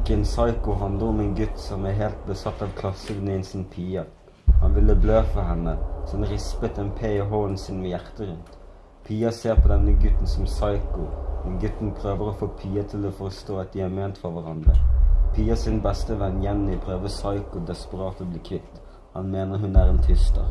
Boken Psycho handler om en gutt som er helt besatt av klassevenninnen sin Pia. Han ville blø for henne, så han rispet en P i hånden sin med hjertet rundt. Pia ser på denne gutten som psycho, men gutten prøver å få Pia til å forstå at de er ment for hverandre. Pia sin beste venn Jenny prøver psycho desperat å bli kvitt. Han mener hun er en tyster.